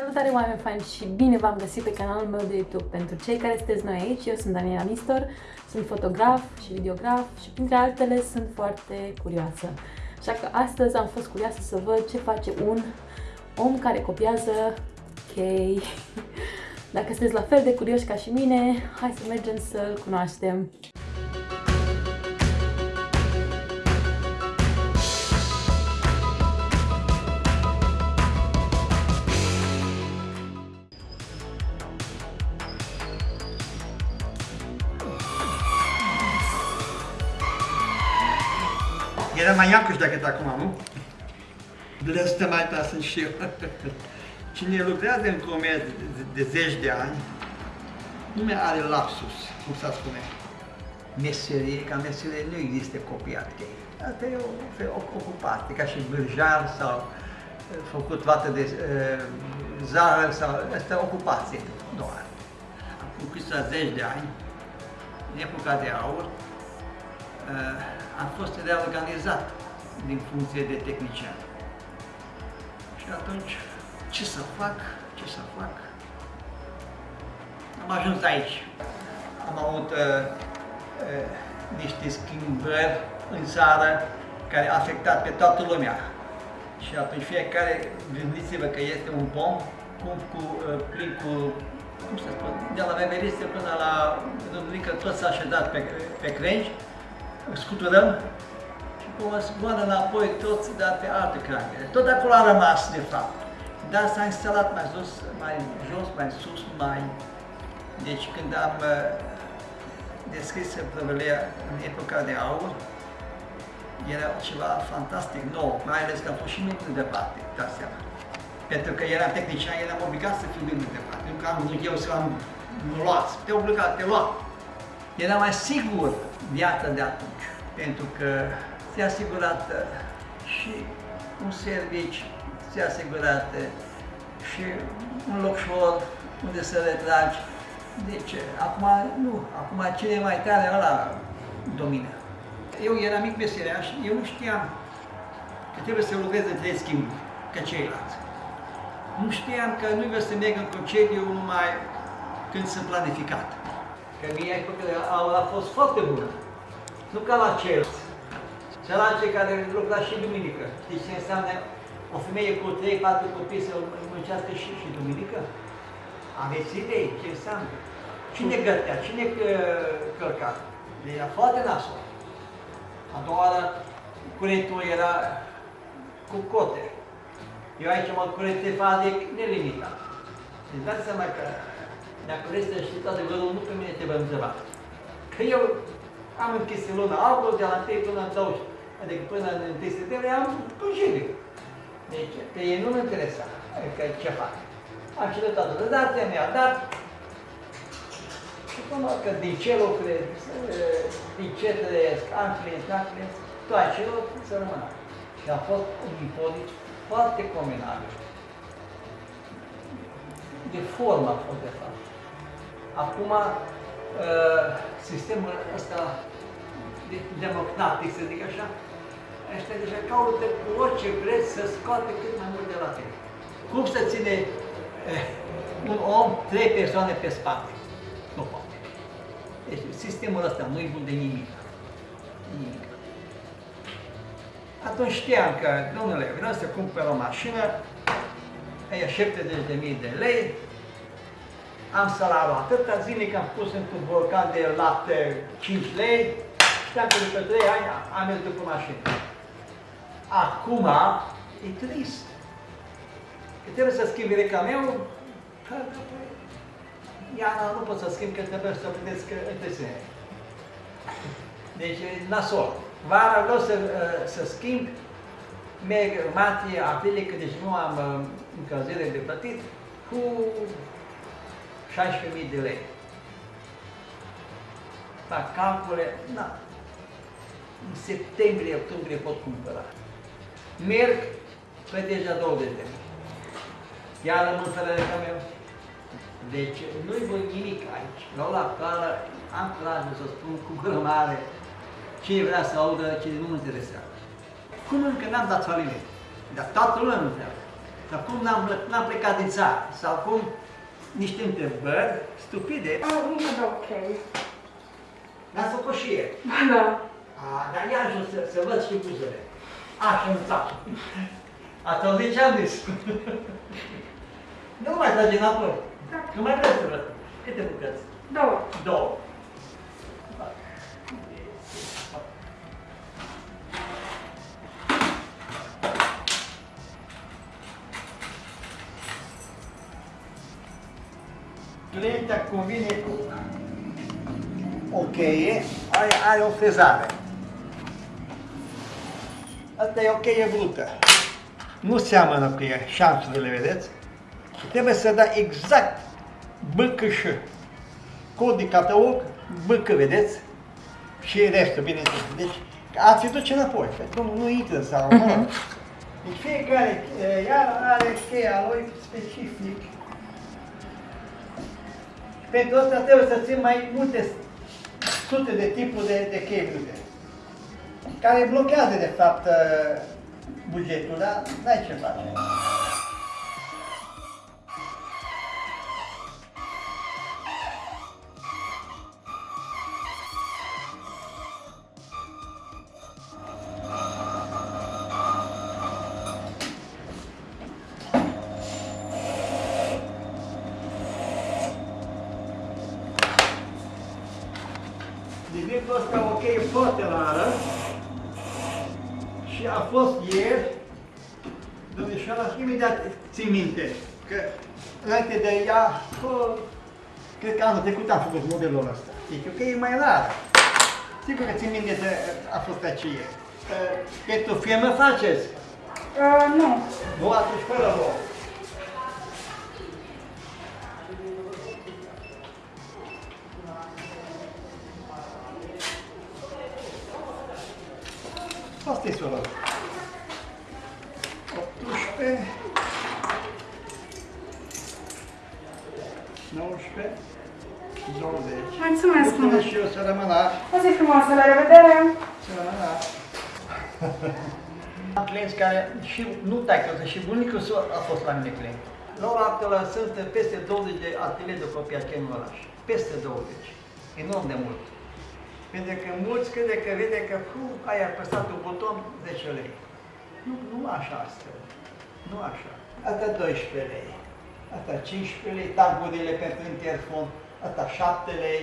Salutare oameni fani și bine v-am găsit pe canalul meu de YouTube. Pentru cei care sunteți noi aici, eu sunt Daniela Nistor, sunt fotograf și videograf și printre altele sunt foarte curioasă. Așa că astăzi am fost curioasă să văd ce face un om care copiază chei. Dacă sunteți la fel de curioși ca și mine, hai să mergem să-l cunoaștem. Mai Iancuș decât acum, nu? Blăstă mai ta sunt și eu. Cine lucrează în comerț de, de zeci de ani, nu mai are lapsus, cum să spune. Meserie, ca meserie nu există copiat chei. Asta e o, o ocupație, ca și bârjar sau uh, făcut toată de uh, zară sau asta e ocupație doar. Acum câțiva zeci de ani, în epoca de aur, uh, a fost reorganizat din funcție de tehnician. Și atunci, ce să fac, ce să fac? Am ajuns aici. Am avut uh, uh, niște schimbări în țară care a afectat pe toată lumea. Și atunci fiecare, gândiți-vă că este un pom cum cu, uh, plin cu, cum să spun, de la Veveriste până la Duminică, tot s-a așezat pe, pe crengi, scuturăm și cum zboară înapoi toți, dar pe alte crangere. Tot acolo a rămas, de fapt. Dar s-a instalat mai sus, mai jos, mai sus, mai... Deci când am uh, descris prăvălia în epoca de aur, era ceva fantastic nou, mai ales că am fost și mult de departe, dați seama. Pentru că eram tehnician, eram obligat să fiu mult de departe. Nu că am vrut eu să am luați, te obligat, te lua. Era mai sigur viața de atunci, pentru că ți-a asigurat uh, și un servici, ți-a asigurat uh, și un locșor unde să retragi. Deci, acum nu, acum cine mai tare ăla domină. Eu eram mic meseriaș, eu nu știam că trebuie să lucrez în trei schimburi, ca ceilalți. Nu știam că nu vreau să merg în concediu numai când sunt planificat. Că mie a fost foarte bună. Nu ca la ceilalți. Sărace care lucra și duminică. Știți ce înseamnă o femeie cu 3-4 copii să muncească și, și duminică? Aveți idei ce înseamnă? Cine gătea? Cine călca? De era foarte nasol. A doua oară, curentul era cu cote. Eu aici mă curentefat de nelimitat. Deci dați seama că dacă vreți să știți adevărul, nu pe mine trebuie întrebat. Că eu am închis în luna august, de la 1 până în 20, adică până în 1 septembrie, am concediu. Deci, pe ei nu mă interesa că ce fac. Am cerut toată dădația, mi-a dat. Și până că din ce lucrez, din ce trăiesc, am client, am client, toate ce lucrez să rămână. Și a fost un impozit foarte combinabil. De formă a fost, de fapt. Acum, sistemul ăsta democratic, să zic așa, ăștia deja caută cu orice preț să scoate cât mai mult de la tine. Cum să ține eh, un om trei persoane pe spate? Nu poate. Deci sistemul ăsta nu-i bun de nimic. Nimic. Atunci știam că, domnule, vreau să cumpăr o mașină, e 70.000 de lei, am salariul atâta, zilnic am pus într-un borcan de lapte 5 lei, știam că după 3 ani am mers după mașină. Acum e trist. Că trebuie să schimbi reclameul, Iana nu pot să schimb, că trebuie să vedeți că întârziere. Deci e nasol. Vara vreau să, să schimb, merg martie, aprilie, că deci nu am încălzire de plătit, cu 16.000 de lei. Fac calcule, na, în septembrie, octombrie pot cumpăra. Merg pe deja 20 de lei. Iar rămân fără meu. Deci nu-i voi nimic aici. La la cală am curajul să spun cu gură mare cine vrea să audă, cine nu mă interesează. Cum încă n-am dat faliment? Dar toată lumea nu vrea. Sau cum n-am, n-am plecat din țară? Sau cum niște întrebări stupide. Ah, nu dau ok. N-ați făcut și ieri. Da. A, dar ia ajuns să, să văd și buzele. Așa în țară. Ați auzit ce am zis? nu mai trage înapoi. Da. Nu mai vreți să văd. Câte bucăți? Două. Două. Clientea convine cu o cheie, are, are o frezare. Asta e o cheie brută. Nu seamănă cu ea, șanțurile, vedeți? Și trebuie să dai exact bâcășă. Cod de cataug, bâcă, vedeți? Și restul, bineînțeles. Deci, ați fi duce înapoi, că nu, nu intră sau, mă rog. Deci fiecare, eh, iar are cheia lui specific. Pentru asta trebuie să țin mai multe sute de tipuri de, de chei brute, care blochează, de fapt, eh, bugetul, dar n-ai ce face. Înainte de ea, bă, cred că anul trecut am făcut modelul ăsta. Deci o cheie mai rară. Sigur că țin minte că a fost aceea. Pentru firmă faceți? Uh, nu. Nu, atunci fără vouă. Asta e solul. 18 19 20 Mulțumesc Mulțumesc mult. și eu să rămână O zi frumoasă, la revedere! să rămână Am clienți care și nu taică, și bunicul său a fost la mine client. La ora actuală sunt peste 20 de ateliere de copii aici în oraș. Peste 20. Enorm de mult. Pentru că mulți crede că vede că fu, ai apăsat un buton 10 lei. Nu, nu așa asta. Nu așa. Asta 12 lei. Asta 15 lei, tagurile pentru interfon. Asta 7 lei.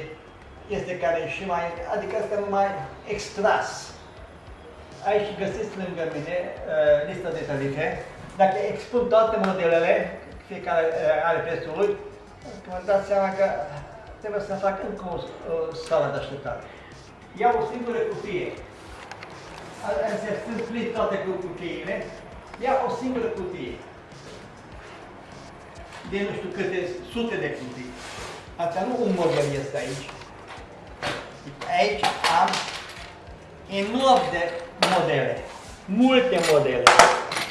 Este care și mai, adică asta numai extras. Aici găsiți lângă mine uh, lista de tarife. Dacă expun toate modelele, fiecare uh, are prețul lui, vă dați seama că trebuie să fac încă o, o sală de așteptare. Iau o singură cutie. Se sunt plin toate cu cutiile. Iau o singură cutie. De nu știu câte sute de cutii. Asta nu un model este aici. Aici am enorm de modele. Multe modele.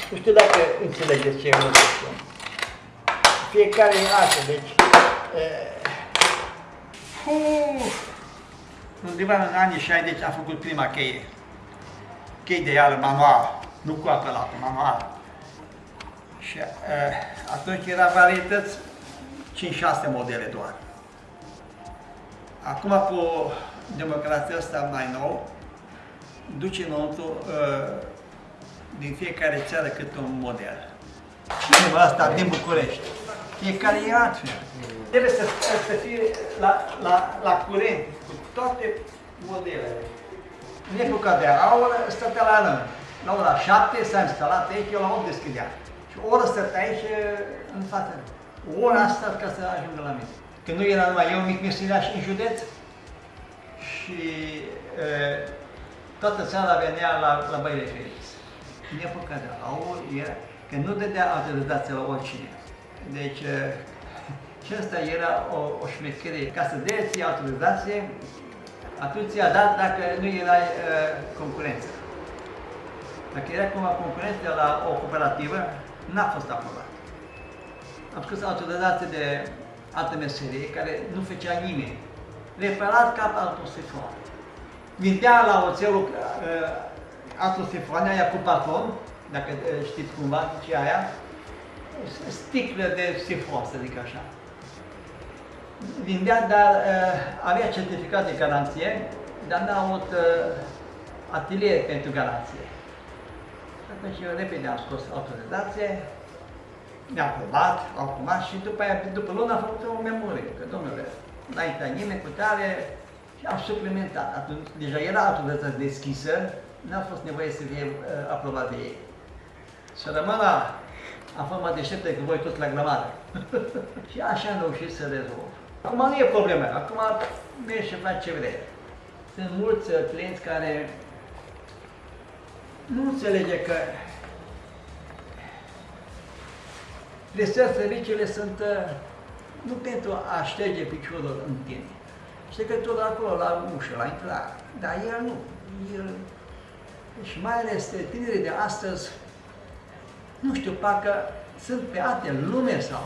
Nu știu dacă înțelegeți ce vreau să spun. Fiecare e așa, deci... Uh, undeva în anii 60 am făcut prima cheie. Chei de iară manual, nu cu apelatul, manual. Și uh, atunci era varietăți 5-6 modele doar. Acum cu democrația asta mai nou, duce înăuntru uh, din fiecare țară câte un model. Numai asta din București. Fiecare e altfel. Trebuie să, să fie la, la, la curent cu toate modelele. În epoca de aur stătea la rând. La ora 7 s-a instalat aici, eu la 8 deschidea. Și o oră stătea aici în față. O oră a stat ca să ajungă la mine. Că nu era numai eu mic meseriaș în județ și e, toată țara venea la, la Băile Felix. În epoca de aur era că nu dădea autorizație la oricine. Deci și asta era o, o șmecherie. Ca să dea ție autorizație, atunci ți-a dat dacă nu era uh, concurență. Dacă era cumva concurență la o cooperativă, n-a fost aprobat. Am scos autorizație de altă meserie care nu făcea nimeni. Reparat cap autosifon. Vindea la oțelul uh, autosifoane, aia cu patron, dacă uh, știți cumva ce aia, sticlă de sifon, să zic așa. Vindea, dar uh, avea certificat de garanție, dar n-a avut uh, atelier pentru garanție. Și atunci eu repede am scos autorizație, mi-a aprobat, au aprobat și după aia, după lună am făcut o memorie, că domnule, n-a intrat nimeni cu tare și am suplimentat. Atunci deja era autorizația deschisă, n-a fost nevoie să fie uh, aprobat de ei. Să rămân la, am fost mai deștept decât voi toți la grămadă. și așa am reușit să rezolv. Acum nu e problemă, acum mergi și faci ce vrei. Sunt mulți uh, clienți care nu înțelege că prestări serviciile sunt uh, nu pentru a șterge piciorul în tine. Ștergătorul acolo, la ușă, la intrare. Dar el nu. El, și mai ales tinerii de astăzi, nu știu, parcă sunt pe alte lume sau...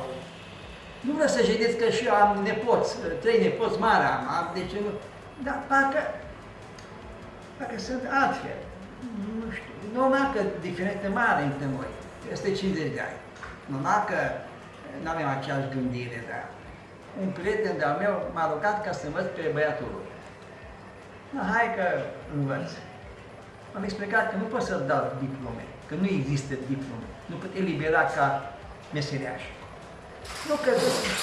Nu vreau să știți că și eu am nepoți, trei nepoți mari am, am deci nu... Dar parcă, parcă sunt altfel. Nu știu, normal că diferențe mari între noi, peste 50 de ani. Normal că nu avem aceeași gândire, dar un prieten de-al meu m-a rugat ca să învăț pe băiatul lui. Na, hai că învăț. Am explicat că nu pot să dau diplome, că nu există diplome. Nu pot elibera ca meseriaș. Nu că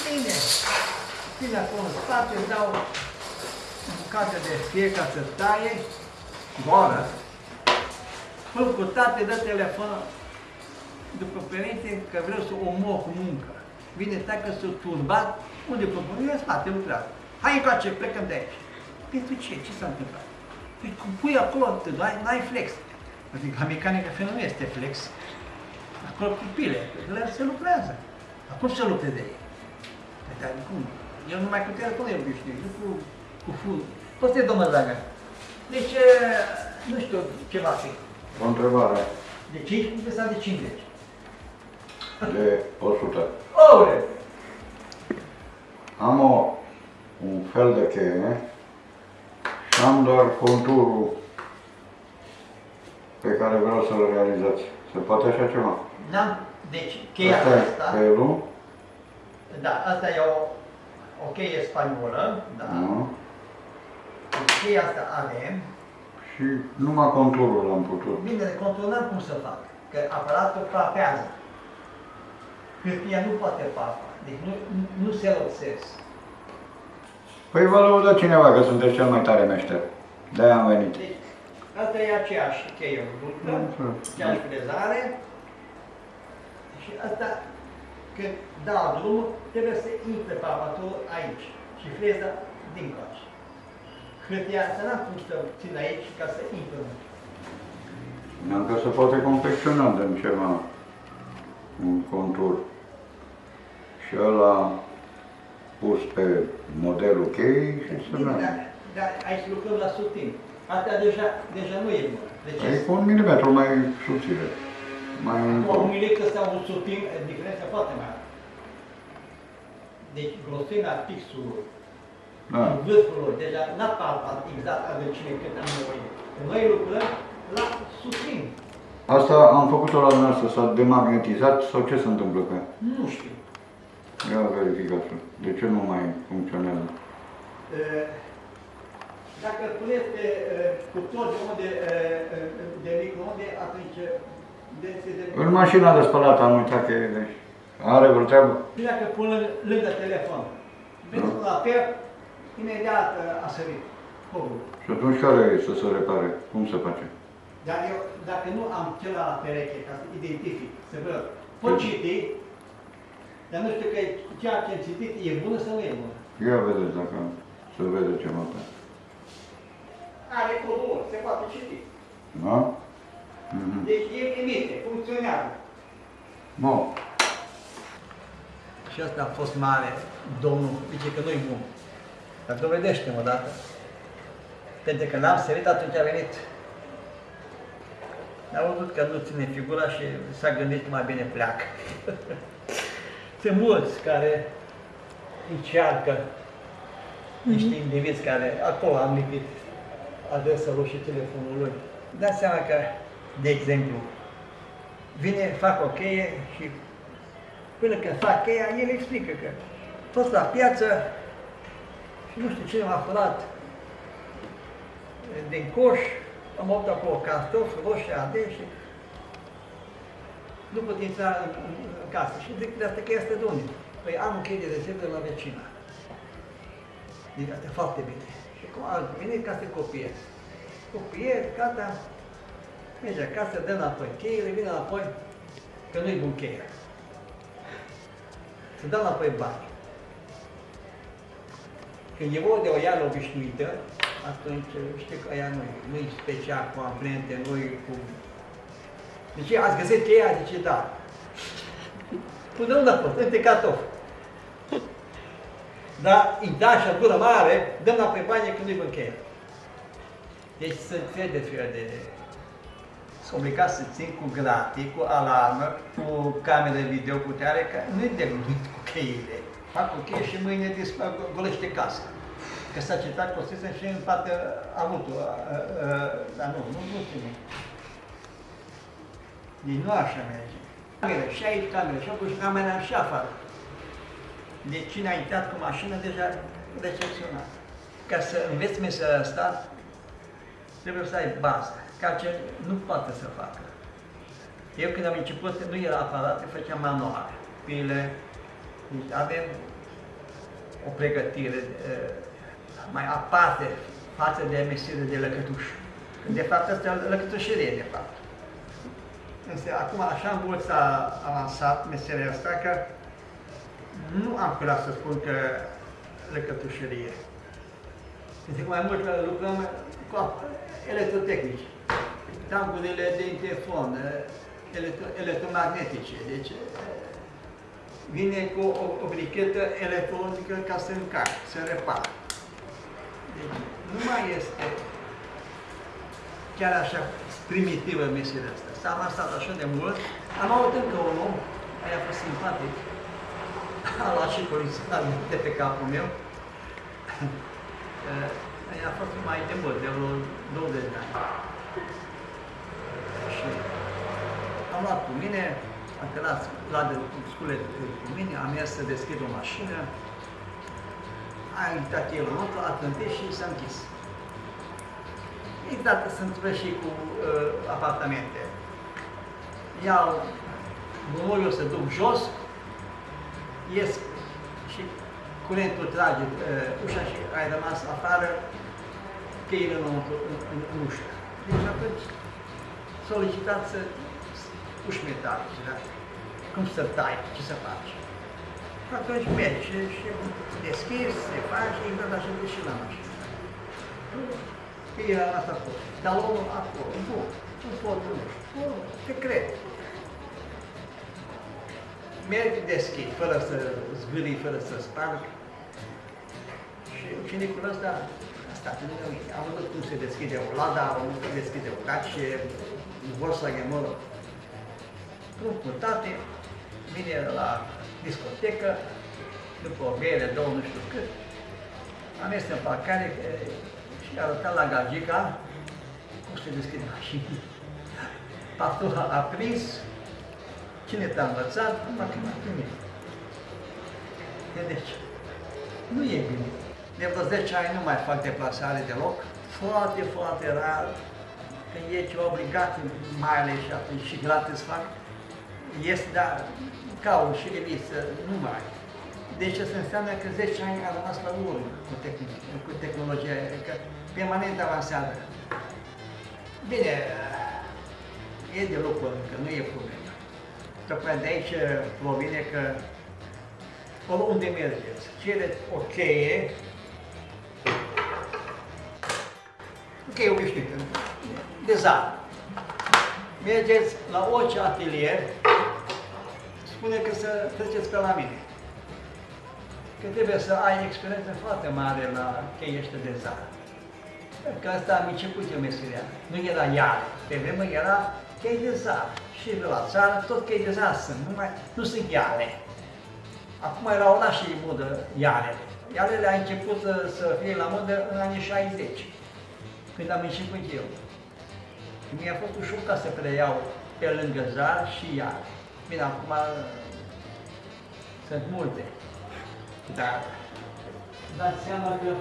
bine, bine acolo în spate, îmi dau bucată de fie ca să taie, goală, Până cu tate, dă telefon după părinte că vreau să omor cu muncă. Vine tacă să turbat, unde propun? Eu în spate lucrează. Hai încoace, plecăm de aici. Pentru ce? Ce s-a întâmplat? Păi cum pui acolo, n-ai flex. Adică la mecanică fel nu este flex. Acolo cu pile, la se lucrează. Acum să lucreze ei. Păi, dar cum? Eu numai cu telefonul eu știu, nu cu, cu ful. Poți să domnul Zaga. Deci, nu știu ce va fi. O întrebare. De 5 sau de 50? De 100. Ore! Am o, un fel de cheie și am doar conturul pe care vreau să-l realizați. Se poate așa ceva? Da? Deci, cheia Asta e asta, felul, da, asta e o, o cheie spaniolă, da. nu? Deci cheia asta avem. Și numai conturul l-am putut. Bine, de control n-am cum să fac, că aparatul frapează. Hârtia nu poate papa, deci nu, nu- nu se lopsesc. Păi vă lăudă cineva că sunteți cel mai tare meșter. De-aia am venit. Deci, asta e aceeași cheie ruptă, aceeași frezare. Și asta, când dau drumul, trebuie să intre papatul aici și freza din coace. Hârtia asta n-am cum să țin aici ca să intre. Am că se poate confecționa din ceva, un contur. Și ăla pus pe modelul cheii și să Bine, merge. dar, dar aici lucrăm la sutin. Asta deja, deja nu e bun. De ce? E cu un milimetru mai subțire. Mai Cu un încolo. milimetru sau un sutin, e diferența foarte mare. Deci grosimea pixului, Da. vârful lor, deja n-a palpat exact adâncime cât am nevoie. Noi lucrăm la sutin. Asta am făcut-o la dumneavoastră, s-a demagnetizat sau ce se întâmplă cu ea? Nu știu. Ia verificați De ce nu mai funcționează? E, Dacă îl puneți pe e, cuptor de unde, e, e, de microunde, atunci de, se de... În mașina de spălat am uitat că e, deci are vreo treabă? Și dacă pun lângă, lângă telefon, vezi la per, imediat e, a sărit fogul. Și atunci care e să se repare? Cum se face? Dar eu, dacă nu am celălalt la pereche, ca să identific, să văd, pot citi, dar nu știu că ceea ce am citit e bună sau nu e bună. Ia vedeți dacă se vede ceva pe. Are codul, se poate citi. Da? Mhm. Deci el emite, funcționează. Bun. Și asta a fost mare, domnul, zice că nu-i bun. Dar dovedește-mă odată. Pentru că n-am sărit, atunci a venit. A văzut că nu ține figura și s-a gândit că mai bine pleacă. Sunt mulți care încearcă niște indivizi care acolo am lipit adresa lui și telefonul lui. Dați seama că, de exemplu, vine, fac o cheie și Până când fac cheia, el explică că a fost la piață și nu știu cine m-a furat din coș, am optat acolo cartofi, roșii, ardei și nu pot intra în, în, în casă. Și zic de asta că este de unde? Păi am un chei de rezervă de la vecina. Zic, asta e foarte bine. Și cum a venit ca să copie. Copie, gata, merge acasă, dă înapoi cheile, vine înapoi, că nu-i bun cheia. Să dă înapoi bani. Când e vorba de o iară obișnuită, atunci știi că aia nu e, nu e special cu amprente, nu e cu... Deci ați găsit cheia? Zice, da. Până unde a fost? Între cartofi. Dar îi da și gură mare, dăm înapoi banii când nu-i cheia. Deci sunt fel de fel de... Sunt obligat să țin cu gratii, cu alarmă, cu camere video cu tare, că nu-i de cu cheile. Fac cu cheie și mâine dispar, golește casa că s-a citat Costisem și în parte a avut dar nu, nu, nu ține. Deci nu așa merge. Camere, și aici camere, și acolo și camera și afară. Deci cine a intrat cu mașină deja recepționat. Ca să înveți meseria asta, trebuie să ai bază, ca ce nu poate să facă. Eu când am început, nu era aparat, făceam manual, pile, deci avem o pregătire mai aparte față de meserie de lăcătuș. De fapt, asta e lăcătușerie, de fapt. Însă, acum, așa mult s-a avansat meseria asta că nu am curat să spun că lăcătușerie. Este mai mult că lucrăm cu electrotehnici, tancurile de interfon, electro electromagnetice, deci vine cu o, o brichetă electronică ca să încarc, să repară. Deci, nu mai este chiar așa primitivă meseria asta. S-a avansat așa de mult. Am avut încă un om, care a fost simpatic, a luat și poliția de pe capul meu. a fost mai de mult, de vreo 20 de ani. Și am luat cu mine, am cărat la de scule cu mine, am mers să deschid o mașină, a intrat el înăuntru, a trântit și s-a închis. Exact se întâmplă și cu uh, apartamente. Iau gunoiul, se duc jos, ies și curentul trage uh, ușa și ai rămas afară, cheile înăuntru, în, în, în ușă. Deci atunci solicitat să uși metalice, da? Cum să tai, ce să faci? Atunci mergi și deschizi, se face, exact așa de și la mașină. Că era asta acolo. Dar omul acolo, nu, nu pot, nu știu, te cred. Mergi, deschid, fără să zgârii, fără să sparg. Și ucenicul ăsta a stat în mine. Am văzut cum se deschide o lada, am văzut cum se deschide o cace, Volkswagen, mă rog. Cu tate, vine la discotecă, după o bere, două, nu știu cât, am mers în parcare și a arătat la gagica cum se deschide mașina. Pastor a prins, cine te-a învățat, numai că m-a primit. Deci, nu e bine. De vreo 10 ani nu mai fac deplasare deloc, foarte, foarte rar, când e ceva obligat, mai ales și atunci și gratis fac, este, dar caut și revisă, nu mai. Deci asta înseamnă că 10 ani a rămas la urmă cu, tehn cu tehnologia, că permanent avansează. Bine, e de lucru încă, nu e problemă. Tocmai de aici provine că oriunde mergeți, cereți o cheie, o cheie obișnuită, de zar. Mergeți la orice atelier, spune că să treceți pe la mine că trebuie să ai experiență foarte mare la cheii ăștia de zar. Că asta am început eu meseria. Nu era iar. Pe vreme era chei de zar. Și de la țară tot chei de zar sunt, numai, nu sunt iare. Acum erau la și modă iarele. Iarele a început să, să fie la modă în anii 60, când am început eu. Mi-a fost ușor ca să preiau pe lângă zar și iar. Bine, acum Sunt multe. Dar dați seama că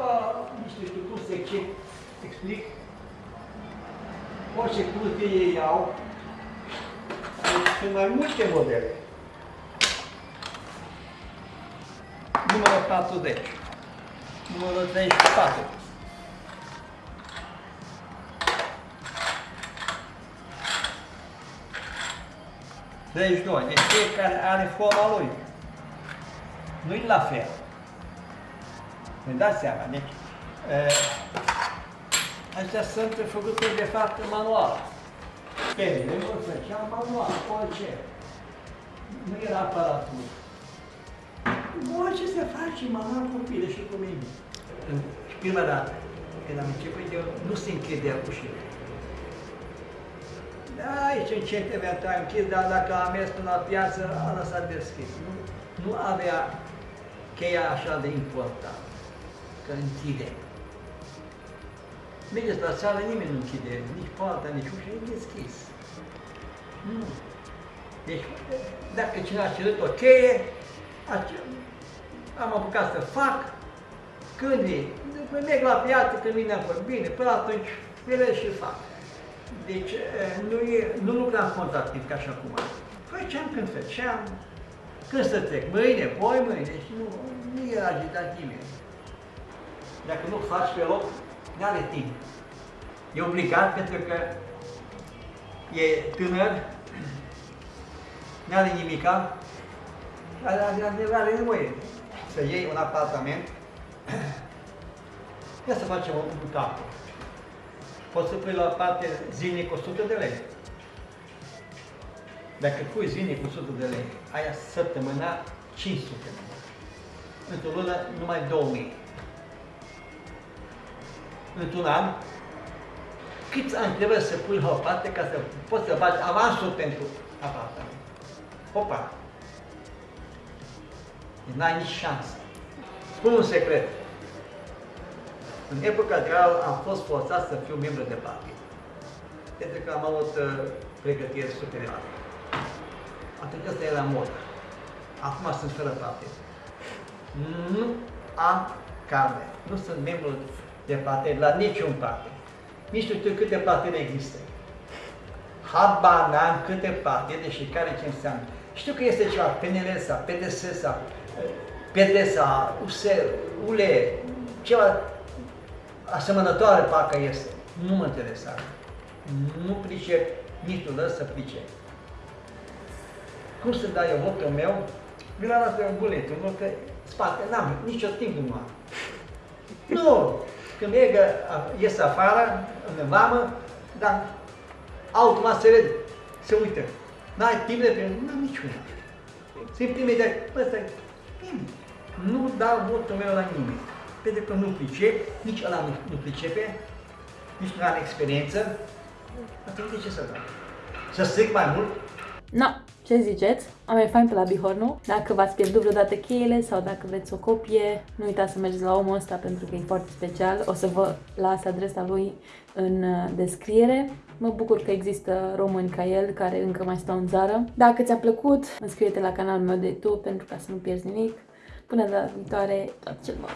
a, nici nu știu cum să ce- explic. Orice curte ei iau, deci sunt mai multe modele. Numărul 40. Numărul 34. Deci doi. Deci fiecare are forma lui. Nu-i la fel. Ne dați seama. Deci, e, astea sunt făcute de fapt în manual. Penele, nu făceam manual, orice. Nu era aparatul. Orice se face manual copile și cu mine. În prima dată, când am început eu, nu se închidea ușile. Da, aici încet eventual închis, dar dacă am mers până la piață, a lăsat deschis. Nu, nu avea cheia așa de important, că închide. Mergeți la țară, nimeni nu închide, nici poarta, nici ușa, e deschis. Nu. Deci, dacă cineva a cerut o cheie, ace- am apucat să fac, când e, după merg la piață, când vine acolo, bine, până atunci, ele și fac. Deci eh, nu, e, nu lucram contractiv ca și acum. Făceam când făceam, când să trec, mâine, poi mâine, deci nu, nu era agitat nimeni. Dacă nu faci pe loc, nu are timp. E obligat pentru că e tânăr, nu are nimica, are, are, are nevoie să iei un apartament, ia să facem un, un cap. Poți să pui la parte zilnic 100 de lei. Dacă pui zilnic 100 de lei, aia săptămâna 500 de lei. Într-o lună numai 2000. Într-un an, câți ani trebuie să pui la o parte ca să poți să faci avansul pentru apartament? Opa! N-ai nici șansă. Spun un secret. În epoca reală am fost forțat să fiu membru de partid. Pentru că am avut uh, pregătire superioară. Atunci asta era mod. Acum sunt fără partid. Nu am carne. Nu sunt membru de partid la niciun partid. Nici nu știu câte partide există. Habar n-am câte partide și care ce înseamnă. Știu că este ceva PNL sau PDS sau uh, PD sau USR, ULE, ceva asemănătoare parcă este. Nu mă interesează. Nu pricep, nici nu lăs să pricep. Cum să dai eu votul meu? Mi l-a dat pe un buletin, nu că spate, n-am nicio timp nu am. Nu! Când merg, ies afară, în vamă, dar automat se vede, se uită. N-ai timp de pe... N-am niciuna. Simt imediat, ăsta e nimeni. Nu dau votul meu la nimeni. Pentru că nu pricep, nici ăla nu, nu pricepe, nici nu are experiență. Atunci de ce să dau? Să stric mai mult? Na, ce ziceți? Am mai fain pe la Bihor, nu? Dacă v-ați pierdut vreodată cheile sau dacă vreți o copie, nu uitați să mergeți la omul ăsta pentru că e foarte special. O să vă las adresa lui în uh, descriere. Mă bucur că există români ca el care încă mai stau în țară. Dacă ți-a plăcut, înscrie-te la canalul meu de YouTube pentru ca să nu pierzi nimic. Până data viitoare, tot cel bun!